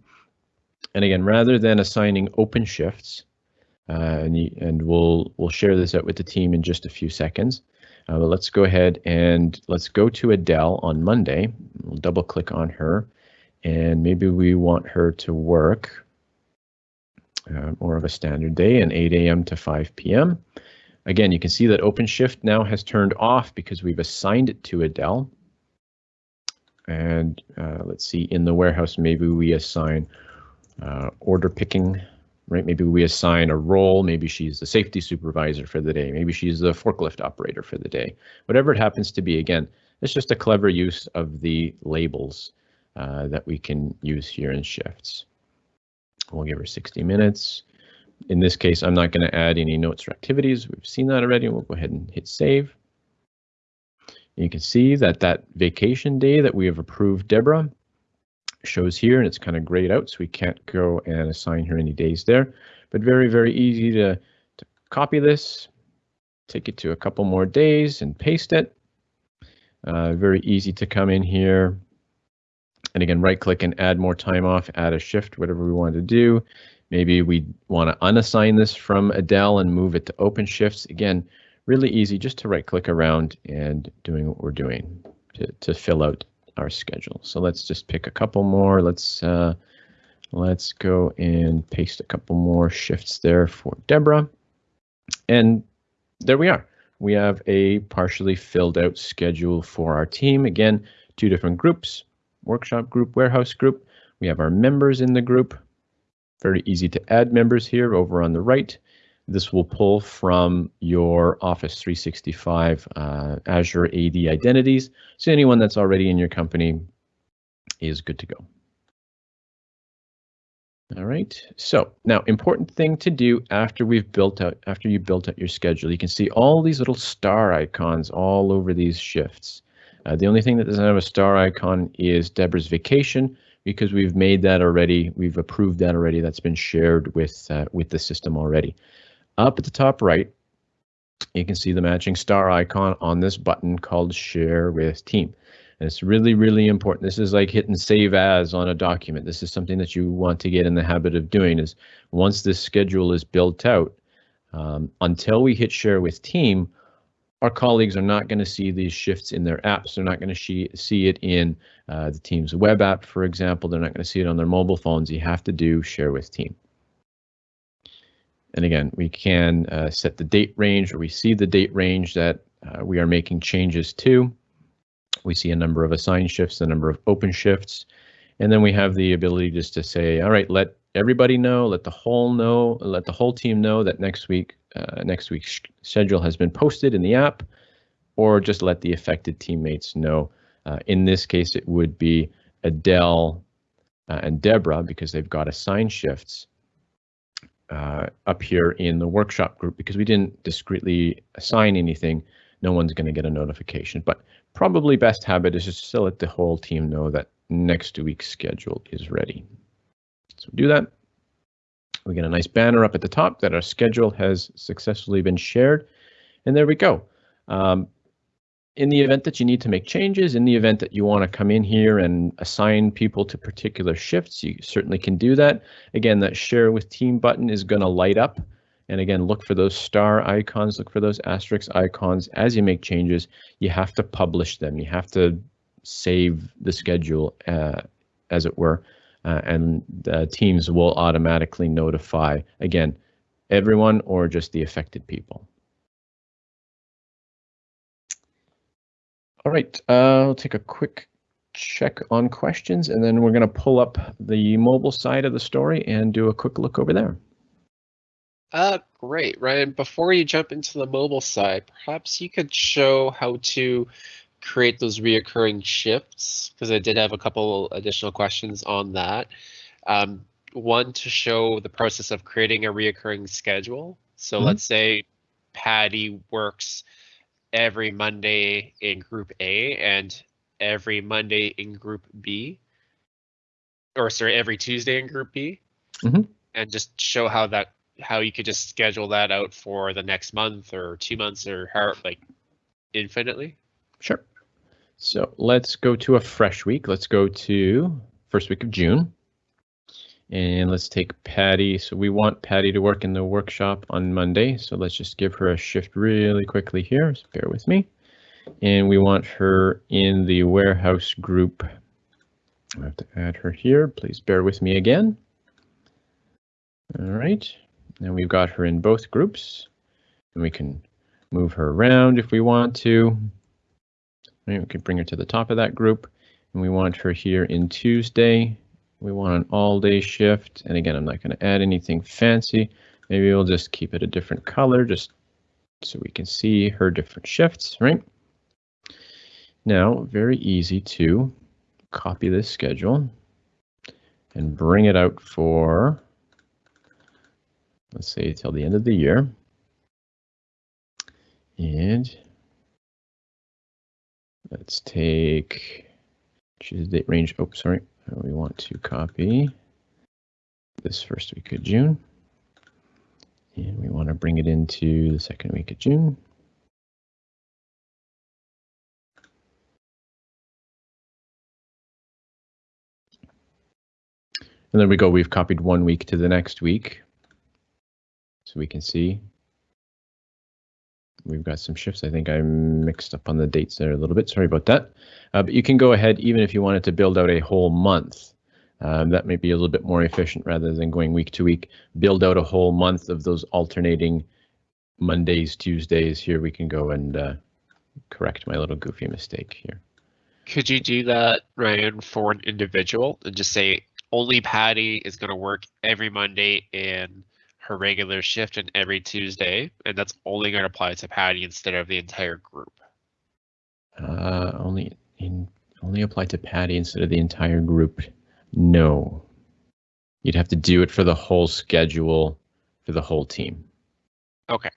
And again, rather than assigning open shifts, uh, and, and we'll we'll share this out with the team in just a few seconds. Uh, but let's go ahead and let's go to Adele on Monday. We'll double click on her, and maybe we want her to work uh, more of a standard day, an 8 a.m. to 5 p.m. Again, you can see that open shift now has turned off because we've assigned it to Adele. And uh, let's see, in the warehouse, maybe we assign uh, order picking, right? Maybe we assign a role. Maybe she's the safety supervisor for the day. Maybe she's the forklift operator for the day. Whatever it happens to be, again, it's just a clever use of the labels uh, that we can use here in shifts. We'll give her 60 minutes. In this case, I'm not going to add any notes or activities. We've seen that already. We'll go ahead and hit save. You can see that that vacation day that we have approved Deborah shows here and it's kind of grayed out so we can't go and assign her any days there but very very easy to, to copy this take it to a couple more days and paste it uh, very easy to come in here and again right click and add more time off add a shift whatever we want to do maybe we want to unassign this from Adele and move it to open shifts again really easy just to right click around and doing what we're doing to, to fill out our schedule. So let's just pick a couple more. Let's uh, let's go and paste a couple more shifts there for Deborah. And there we are. We have a partially filled out schedule for our team. Again, two different groups, workshop group, warehouse group. We have our members in the group. Very easy to add members here over on the right. This will pull from your Office 365 uh, Azure AD identities. So anyone that's already in your company is good to go. All right, so now important thing to do after we've built out, after you built out your schedule, you can see all these little star icons all over these shifts. Uh, the only thing that doesn't have a star icon is Deborah's vacation because we've made that already. We've approved that already. That's been shared with uh, with the system already. Up at the top right, you can see the matching star icon on this button called Share with Team. And it's really, really important. This is like hitting save as on a document. This is something that you want to get in the habit of doing is once this schedule is built out, um, until we hit share with team, our colleagues are not going to see these shifts in their apps. They're not going to see it in uh, the Teams web app, for example. They're not going to see it on their mobile phones. You have to do share with team. And again, we can uh, set the date range or we see the date range that uh, we are making changes to. We see a number of assigned shifts, a number of open shifts, and then we have the ability just to say, all right, let everybody know, let the whole know, let the whole team know that next week, uh, next week's schedule has been posted in the app, or just let the affected teammates know. Uh, in this case, it would be Adele uh, and Deborah because they've got assigned shifts uh, up here in the workshop group because we didn't discreetly assign anything. No one's going to get a notification, but probably best habit is just to let the whole team know that next week's schedule is ready. So do that. We get a nice banner up at the top that our schedule has successfully been shared. And there we go. Um, in the event that you need to make changes, in the event that you want to come in here and assign people to particular shifts, you certainly can do that. Again, that share with team button is going to light up and again, look for those star icons, look for those asterisk icons. As you make changes, you have to publish them. You have to save the schedule, uh, as it were, uh, and the teams will automatically notify, again, everyone or just the affected people. All right, uh, I'll take a quick check on questions and then we're going to pull up the mobile side of the story and do a quick look over there.
Uh, great, Ryan. Before you jump into the mobile side, perhaps you could show how to create those reoccurring shifts, because I did have a couple additional questions on that. Um, one to show the process of creating a reoccurring schedule. So mm -hmm. let's say Patty works every Monday in group A and every Monday in group B, or sorry, every Tuesday in group B, mm -hmm. and just show how that how you could just schedule that out for the next month or two months or how like infinitely?
Sure. So let's go to a fresh week. Let's go to first week of June. And let's take Patty. So we want Patty to work in the workshop on Monday. So let's just give her a shift really quickly here. So bear with me. And we want her in the warehouse group. I have to add her here. Please bear with me again. All right. And we've got her in both groups. And we can move her around if we want to. Right, we can bring her to the top of that group. And we want her here in Tuesday. We want an all day shift. And again, I'm not going to add anything fancy. Maybe we'll just keep it a different color just so we can see her different shifts, right? Now, very easy to copy this schedule and bring it out for let's say till the end of the year. And let's take choose date range. Oh, sorry. Uh, we want to copy this first week of June. And we want to bring it into the second week of June. And there we go. We've copied one week to the next week so we can see. We've got some shifts. I think I mixed up on the dates there a little bit. Sorry about that. Uh, but you can go ahead, even if you wanted to build out a whole month. Um, that may be a little bit more efficient rather than going week to week. Build out a whole month of those alternating Mondays, Tuesdays. Here we can go and uh, correct my little goofy mistake here.
Could you do that, Ryan, for an individual and just say only Patty is going to work every Monday in her regular shift and every Tuesday, and that's only going to apply to Patty instead of the entire group.
Uh, only in only apply to Patty instead of the entire group. No. You'd have to do it for the whole schedule for the whole team.
Okay.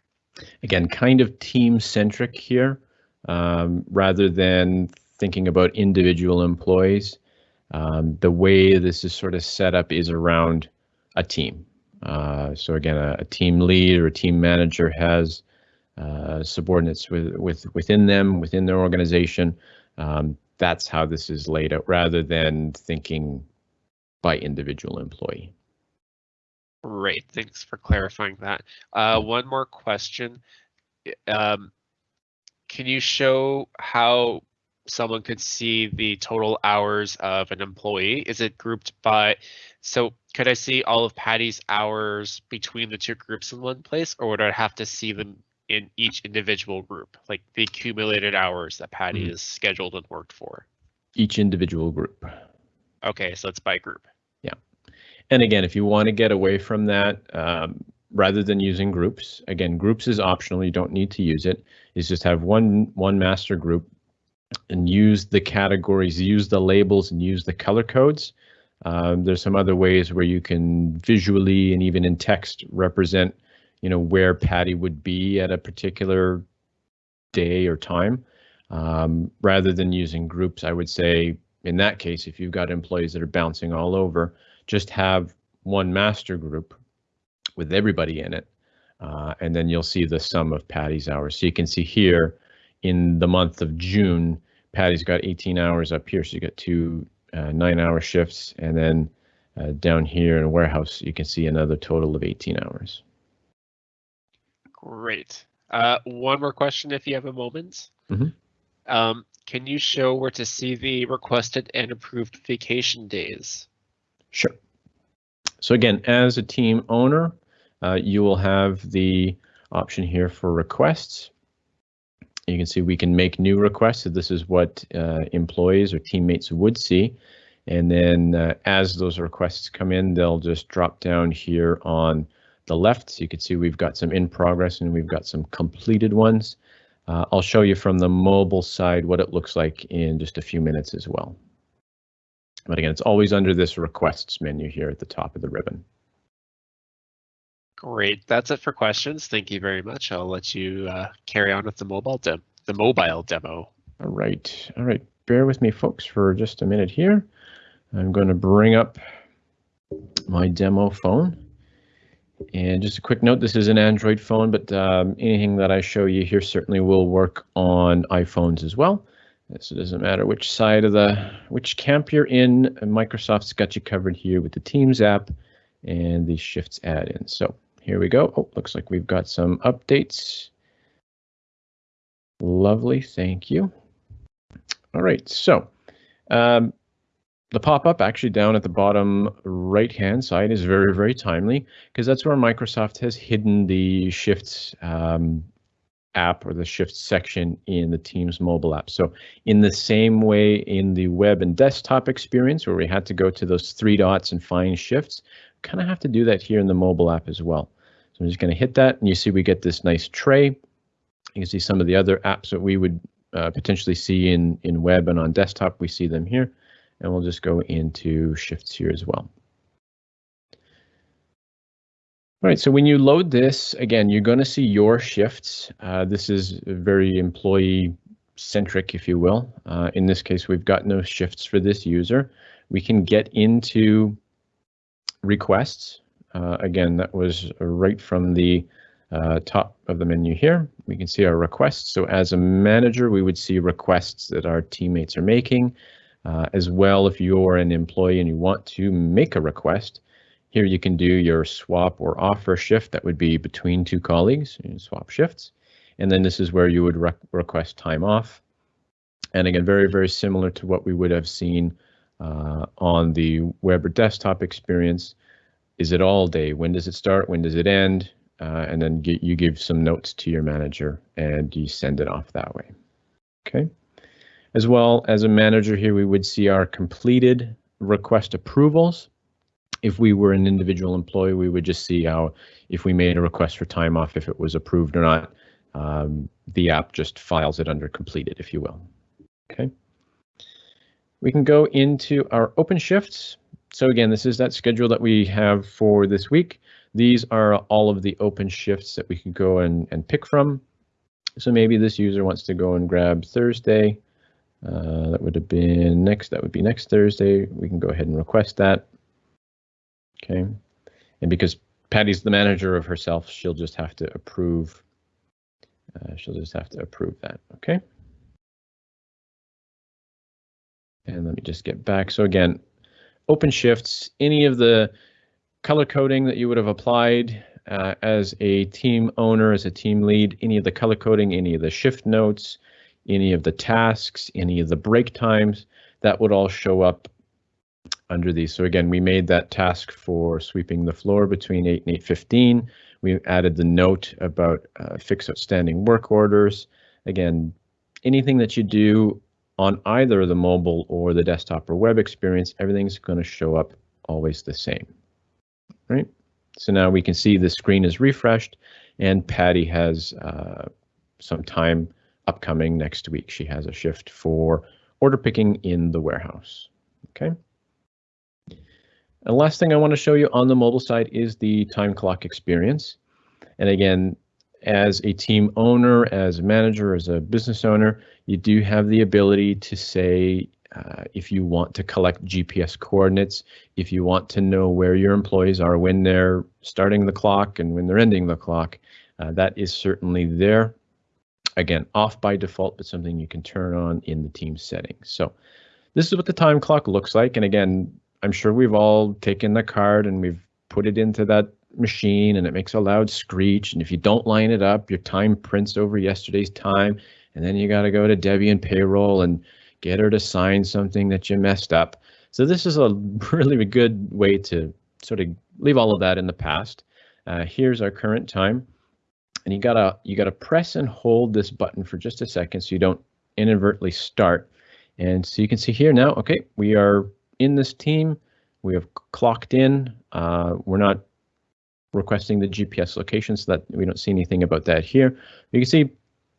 Again, kind of team centric here, um, rather than thinking about individual employees. Um, the way this is sort of set up is around a team. Uh, so again, a, a, team lead or a team manager has uh, subordinates with, with within them, within their organization. Um, that's how this is laid out, rather than thinking by individual employee.
Great, thanks for clarifying that. Uh, one more question. Um, can you show how someone could see the total hours of an employee? Is it grouped by, so could I see all of Patty's hours between the two groups in one place, or would I have to see them in each individual group, like the accumulated hours that Patty mm. is scheduled and worked for?
Each individual group.
Okay, so it's by group.
Yeah. And again, if you want to get away from that, um, rather than using groups, again, groups is optional. You don't need to use it. it. Is just have one one master group and use the categories, use the labels, and use the color codes. Um, there's some other ways where you can visually and even in text represent, you know, where Patty would be at a particular day or time. Um, rather than using groups, I would say in that case, if you've got employees that are bouncing all over, just have one master group with everybody in it. Uh, and then you'll see the sum of Patty's hours. So you can see here, in the month of June, Patty's got 18 hours up here, so you got two uh, nine-hour shifts, and then uh, down here in a warehouse, you can see another total of 18 hours.
Great. Uh, one more question, if you have a moment.
Mm -hmm.
um, can you show where to see the requested and approved vacation days?
Sure. So again, as a team owner, uh, you will have the option here for requests. You can see we can make new requests. So this is what uh, employees or teammates would see. And then uh, as those requests come in, they'll just drop down here on the left. So you can see we've got some in progress and we've got some completed ones. Uh, I'll show you from the mobile side what it looks like in just a few minutes as well. But again, it's always under this requests menu here at the top of the ribbon.
Great. That's it for questions. Thank you very much. I'll let you uh, carry on with the mobile dem the mobile demo.
All right. All right. Bear with me, folks, for just a minute here. I'm going to bring up my demo phone. And just a quick note, this is an Android phone, but um, anything that I show you here certainly will work on iPhones as well. So it doesn't matter which side of the, which camp you're in, Microsoft's got you covered here with the Teams app and the Shifts add-in. So here we go. Oh, looks like we've got some updates. Lovely, thank you. All right, so um, the pop-up actually down at the bottom right-hand side is very, very timely because that's where Microsoft has hidden the Shifts um, app or the Shifts section in the Teams mobile app. So in the same way in the web and desktop experience where we had to go to those three dots and find shifts, kind of have to do that here in the mobile app as well. So I'm just going to hit that and you see we get this nice tray. You can see some of the other apps that we would uh, potentially see in, in web and on desktop. We see them here and we'll just go into shifts here as well. All right, so when you load this, again, you're going to see your shifts. Uh, this is very employee centric, if you will. Uh, in this case, we've got no shifts for this user. We can get into requests. Uh, again, that was right from the uh, top of the menu here. We can see our requests. So as a manager, we would see requests that our teammates are making. Uh, as well, if you're an employee and you want to make a request, here you can do your swap or offer shift. That would be between two colleagues, swap shifts. And then this is where you would re request time off. And again, very, very similar to what we would have seen uh, on the web or desktop experience. Is it all day? When does it start? When does it end? Uh, and then get, you give some notes to your manager and you send it off that way. Okay. As well as a manager here, we would see our completed request approvals. If we were an individual employee, we would just see how if we made a request for time off, if it was approved or not. Um, the app just files it under completed, if you will. Okay. We can go into our open shifts. So again, this is that schedule that we have for this week. These are all of the open shifts that we can go and, and pick from. So maybe this user wants to go and grab Thursday. Uh, that would have been next, that would be next Thursday. We can go ahead and request that. Okay. And because Patty's the manager of herself, she'll just have to approve. Uh, she'll just have to approve that. Okay. And let me just get back. So again, open shifts, any of the color coding that you would have applied uh, as a team owner, as a team lead, any of the color coding, any of the shift notes, any of the tasks, any of the break times, that would all show up under these. So again, we made that task for sweeping the floor between 8 and 8.15. We added the note about uh, fix outstanding work orders. Again, anything that you do on either the mobile or the desktop or web experience, everything's going to show up always the same, right? So now we can see the screen is refreshed and Patty has uh, some time upcoming next week. She has a shift for order picking in the warehouse. Okay. And last thing I want to show you on the mobile side is the time clock experience. And again, as a team owner, as a manager, as a business owner, you do have the ability to say uh, if you want to collect GPS coordinates, if you want to know where your employees are when they're starting the clock and when they're ending the clock, uh, that is certainly there. Again, off by default, but something you can turn on in the team settings. So this is what the time clock looks like. And again, I'm sure we've all taken the card and we've put it into that machine and it makes a loud screech. And if you don't line it up, your time prints over yesterday's time. And then you got to go to Debbie and payroll and get her to sign something that you messed up. So this is a really good way to sort of leave all of that in the past. Uh, here's our current time. And you gotta you gotta press and hold this button for just a second so you don't inadvertently start. And so you can see here now, okay, we are in this team. We have clocked in. Uh, we're not requesting the GPS location so that we don't see anything about that here. You can see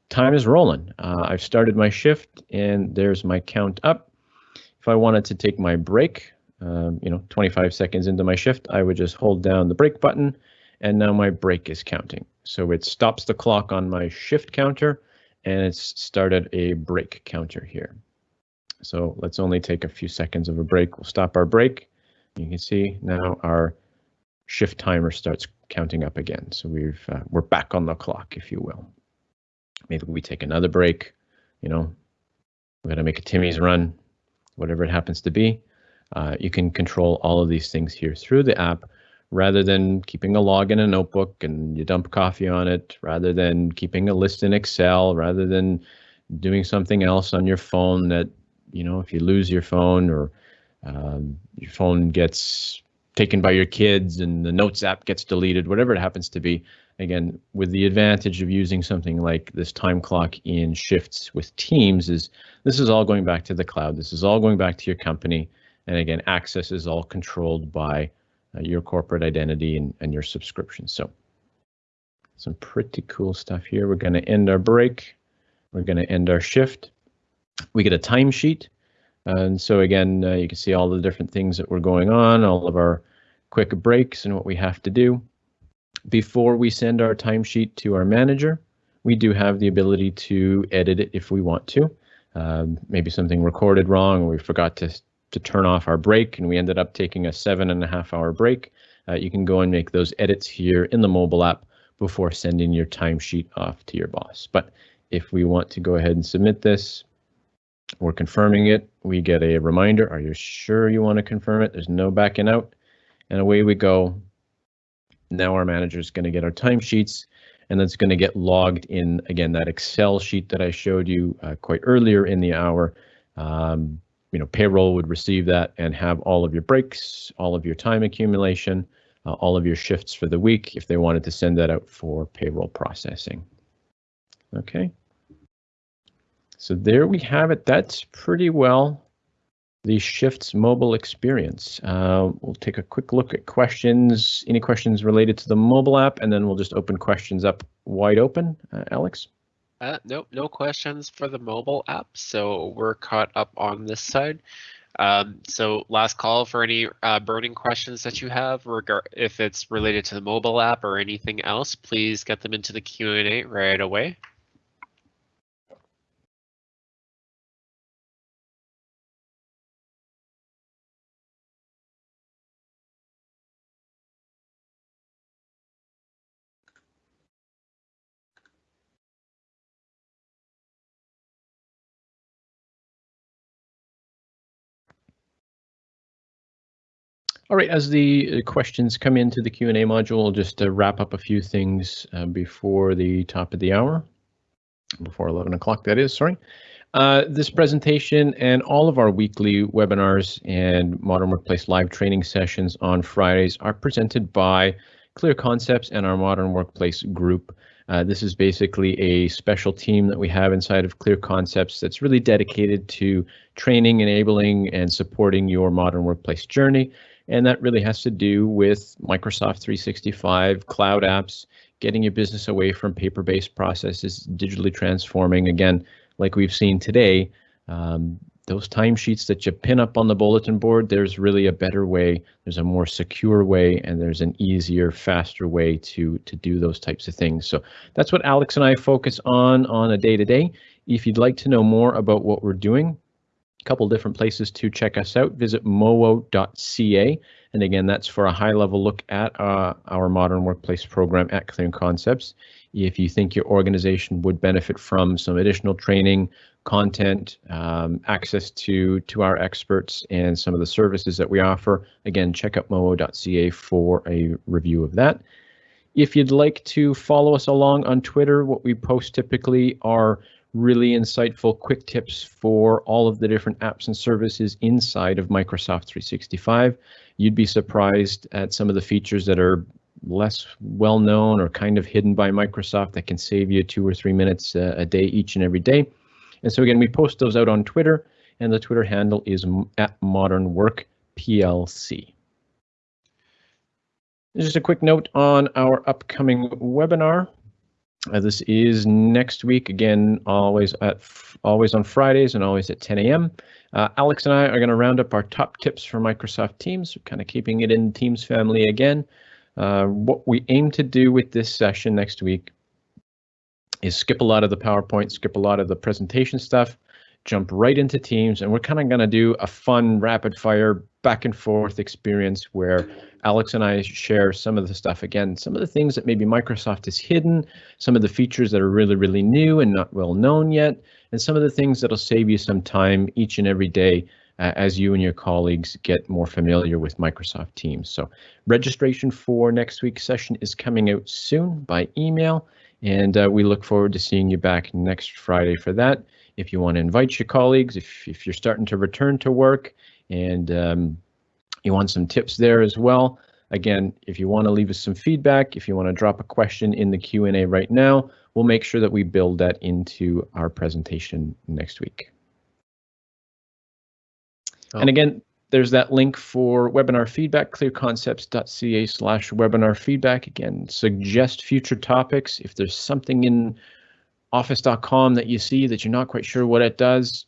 time is rolling. Uh, I've started my shift and there's my count up. If I wanted to take my break, um, you know, 25 seconds into my shift, I would just hold down the break button and now my break is counting. So it stops the clock on my shift counter and it's started a break counter here. So let's only take a few seconds of a break. We'll stop our break. You can see now our shift timer starts counting up again. So we've uh, we're back on the clock, if you will. Maybe we take another break. You know, we got to make a Timmy's run, whatever it happens to be. Uh, you can control all of these things here through the app rather than keeping a log in a notebook and you dump coffee on it, rather than keeping a list in Excel, rather than doing something else on your phone that, you know, if you lose your phone or um, your phone gets taken by your kids and the notes app gets deleted, whatever it happens to be. Again, with the advantage of using something like this time clock in shifts with Teams is this is all going back to the cloud. This is all going back to your company. And again, access is all controlled by uh, your corporate identity and, and your subscription. So some pretty cool stuff here. We're going to end our break. We're going to end our shift. We get a timesheet. And so again, uh, you can see all the different things that were going on, all of our quick breaks and what we have to do. Before we send our timesheet to our manager, we do have the ability to edit it if we want to. Um, maybe something recorded wrong or we forgot to, to turn off our break and we ended up taking a seven and a half hour break. Uh, you can go and make those edits here in the mobile app before sending your timesheet off to your boss. But if we want to go ahead and submit this, we're confirming it. We get a reminder. Are you sure you want to confirm it? There's no backing out and away we go. Now our manager is going to get our timesheets and that's going to get logged in again that Excel sheet that I showed you uh, quite earlier in the hour. Um, you know, payroll would receive that and have all of your breaks, all of your time accumulation, uh, all of your shifts for the week if they wanted to send that out for payroll processing. Okay. So there we have it. That's pretty well the Shifts mobile experience. Uh, we'll take a quick look at questions, any questions related to the mobile app, and then we'll just open questions up wide open. Uh, Alex?
Uh, nope, no questions for the mobile app, so we're caught up on this side. Um, so last call for any uh, burning questions that you have, regard if it's related to the mobile app or anything else, please get them into the Q&A right away.
All right, as the uh, questions come into the Q&A module, just uh, wrap up a few things uh, before the top of the hour, before 11 o'clock that is, sorry. Uh, this presentation and all of our weekly webinars and Modern Workplace live training sessions on Fridays are presented by Clear Concepts and our Modern Workplace group. Uh, this is basically a special team that we have inside of Clear Concepts that's really dedicated to training, enabling, and supporting your modern workplace journey. And that really has to do with Microsoft 365, cloud apps, getting your business away from paper-based processes, digitally transforming. Again, like we've seen today, um, those timesheets that you pin up on the bulletin board, there's really a better way, there's a more secure way, and there's an easier, faster way to, to do those types of things. So that's what Alex and I focus on on a day-to-day. If you'd like to know more about what we're doing, couple different places to check us out. Visit mowo.ca. And again, that's for a high level look at uh, our modern workplace program at Clear Concepts. If you think your organization would benefit from some additional training, content, um, access to, to our experts and some of the services that we offer, again, check out mowo.ca for a review of that. If you'd like to follow us along on Twitter, what we post typically are really insightful quick tips for all of the different apps and services inside of Microsoft 365. You'd be surprised at some of the features that are less well known or kind of hidden by Microsoft that can save you two or three minutes a, a day each and every day. And so again, we post those out on Twitter and the Twitter handle is at Modern Work PLC. Just a quick note on our upcoming webinar. Uh, this is next week again, always at always on Fridays and always at 10 a.m. Uh, Alex and I are going to round up our top tips for Microsoft Teams, kind of keeping it in Teams family again. Uh, what we aim to do with this session next week is skip a lot of the PowerPoint, skip a lot of the presentation stuff, jump right into Teams, and we're kind of going to do a fun rapid fire back and forth experience where Alex and I share some of the stuff again, some of the things that maybe Microsoft has hidden, some of the features that are really, really new and not well known yet, and some of the things that'll save you some time each and every day uh, as you and your colleagues get more familiar with Microsoft Teams. So registration for next week's session is coming out soon by email, and uh, we look forward to seeing you back next Friday for that. If you want to invite your colleagues, if, if you're starting to return to work and um, you want some tips there as well. Again, if you want to leave us some feedback, if you want to drop a question in the Q&A right now, we'll make sure that we build that into our presentation next week. Oh. And again, there's that link for webinar feedback, clearconcepts.ca slash webinar feedback. Again, suggest future topics. If there's something in office.com that you see that you're not quite sure what it does,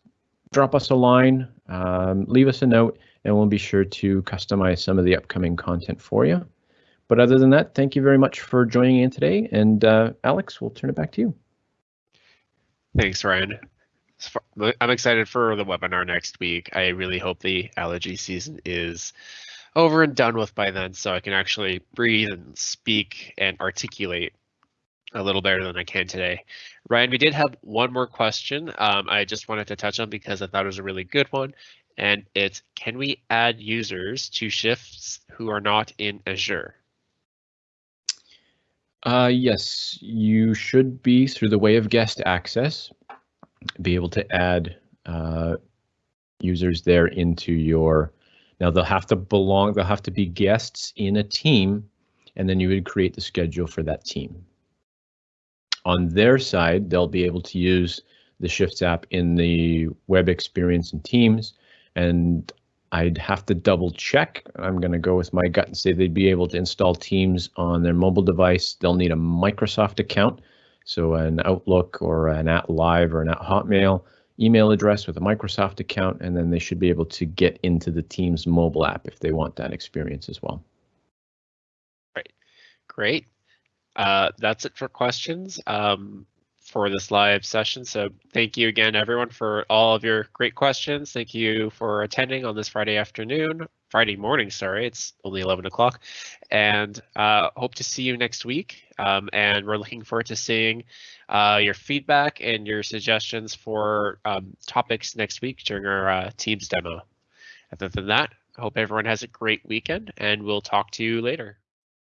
drop us a line, um, leave us a note, and we'll be sure to customize some of the upcoming content for you. But other than that, thank you very much for joining in today. And uh, Alex, we'll turn it back to you.
Thanks, Ryan. I'm excited for the webinar next week. I really hope the allergy season is over and done with by then so I can actually breathe and speak and articulate a little better than I can today. Ryan, we did have one more question um, I just wanted to touch on because I thought it was a really good one and it's can we add users to shifts who are not in Azure?
Uh, yes, you should be through the way of guest access, be able to add uh, users there into your. Now they'll have to belong. They'll have to be guests in a team, and then you would create the schedule for that team. On their side, they'll be able to use the Shifts app in the web experience and Teams and I'd have to double check. I'm going to go with my gut and say they'd be able to install Teams on their mobile device. They'll need a Microsoft account, so an Outlook or an at Live or an at Hotmail email address with a Microsoft account, and then they should be able to get into the Teams mobile app if they want that experience as well.
Great. Uh, that's it for questions um, for this live session. So thank you again, everyone, for all of your great questions. Thank you for attending on this Friday afternoon, Friday morning, sorry, it's only 11 o'clock. And uh, hope to see you next week. Um, and we're looking forward to seeing uh, your feedback and your suggestions for um, topics next week during our uh, Teams demo. Other than that, I hope everyone has a great weekend and we'll talk to you later.